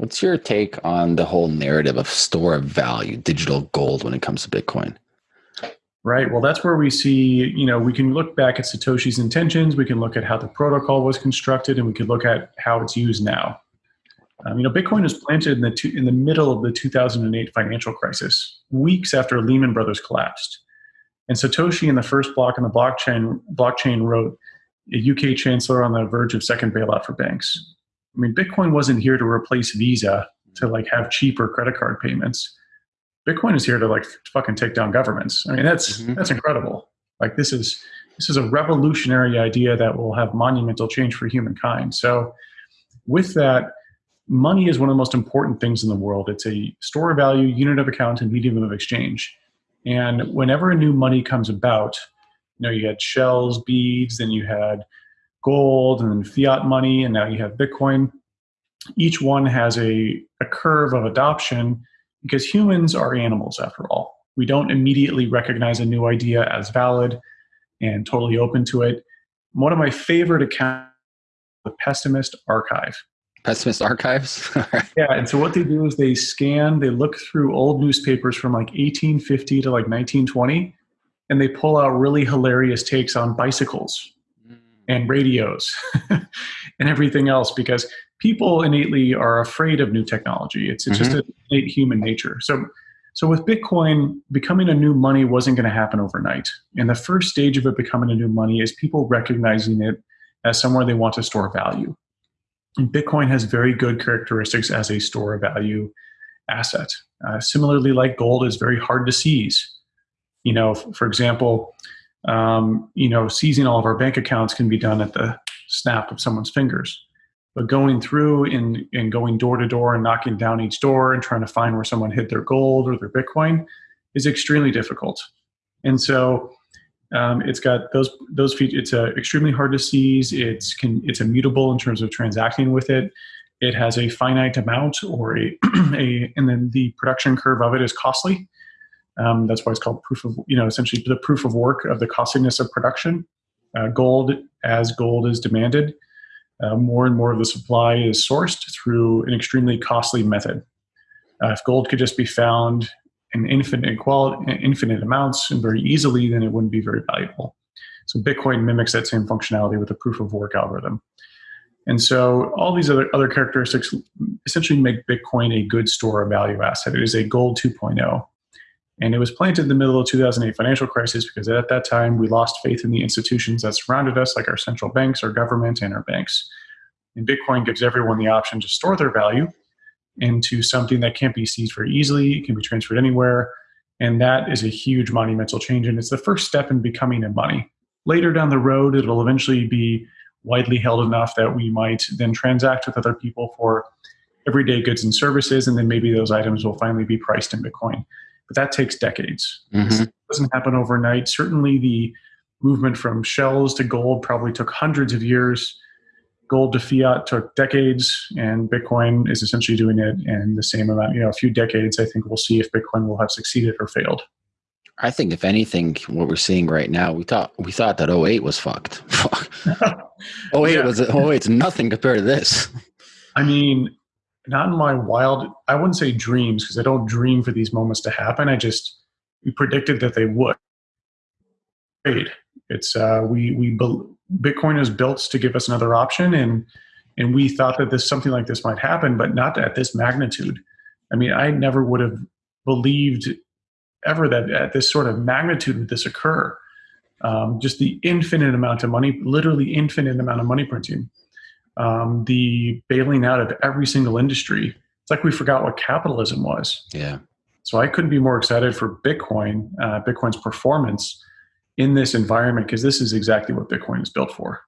What's your take on the whole narrative of store of value, digital gold, when it comes to Bitcoin? Right. Well, that's where we see, you know, we can look back at Satoshi's intentions, we can look at how the protocol was constructed, and we can look at how it's used now. Um, you know, Bitcoin was planted in the two, in the middle of the 2008 financial crisis, weeks after Lehman Brothers collapsed. And Satoshi, in the first block in the blockchain, blockchain wrote, "A UK chancellor on the verge of second bailout for banks." I mean, Bitcoin wasn't here to replace Visa to like have cheaper credit card payments. Bitcoin is here to like fucking take down governments. I mean, that's mm-hmm. that's incredible. Like this is this is a revolutionary idea that will have monumental change for humankind. So, with that, money is one of the most important things in the world. It's a store of value, unit of account, and medium of exchange. And whenever a new money comes about, you know, you had shells, beads, then you had gold, and fiat money, and now you have Bitcoin. Each one has a, a curve of adoption because humans are animals after all. We don't immediately recognize a new idea as valid and totally open to it. One of my favorite accounts the Pessimist Archive. Pessimist Archives? yeah, and so what they do is they scan, they look through old newspapers from like 1850 to like 1920, and they pull out really hilarious takes on bicycles. And radios and everything else because people innately are afraid of new technology. It's, it's mm-hmm. just innate human nature. So, so with Bitcoin, becoming a new money wasn't going to happen overnight. And the first stage of it becoming a new money is people recognizing it as somewhere they want to store value. And Bitcoin has very good characteristics as a store of value asset. Uh, similarly, like gold is very hard to seize. You know, for example, um, you know, seizing all of our bank accounts can be done at the snap of someone's fingers. But going through and, and going door to door and knocking down each door and trying to find where someone hid their gold or their Bitcoin is extremely difficult. And so um, it's got those those features. It's uh, extremely hard to seize. It's can it's immutable in terms of transacting with it. It has a finite amount or a, a and then the production curve of it is costly. Um, that's why it's called proof of you know essentially the proof of work of the costliness of production. Uh, gold as gold is demanded uh, more and more of the supply is sourced through an extremely costly method. Uh, if gold could just be found in infinite quality, infinite amounts and very easily, then it wouldn't be very valuable. So Bitcoin mimics that same functionality with a proof of work algorithm. And so all these other, other characteristics essentially make Bitcoin a good store of value asset. It is a gold 2.0. And it was planted in the middle of the 2008 financial crisis because at that time we lost faith in the institutions that surrounded us, like our central banks, our government, and our banks. And Bitcoin gives everyone the option to store their value into something that can't be seized very easily, it can be transferred anywhere. And that is a huge monumental change. And it's the first step in becoming a money. Later down the road, it'll eventually be widely held enough that we might then transact with other people for everyday goods and services. And then maybe those items will finally be priced in Bitcoin but that takes decades. Mm-hmm. It doesn't happen overnight. Certainly, the movement from shells to gold probably took hundreds of years. Gold to fiat took decades, and Bitcoin is essentially doing it in the same amount. You know, a few decades. I think we'll see if Bitcoin will have succeeded or failed. I think if anything, what we're seeing right now, we thought we thought that 08 was fucked. 08 yeah. was 08's nothing compared to this. I mean, not in my wild i wouldn't say dreams because i don't dream for these moments to happen. I just we predicted that they would. It's uh, we we bitcoin is built to give us another option and and we thought that this something like this might happen but not at this magnitude. I mean i never would have believed ever that at this sort of magnitude would this occur. Um, just the infinite amount of money literally infinite amount of money printing um, the bailing out of every single industry. It's like we forgot what capitalism was. Yeah. So I couldn't be more excited for Bitcoin, uh, Bitcoin's performance in this environment, because this is exactly what Bitcoin is built for.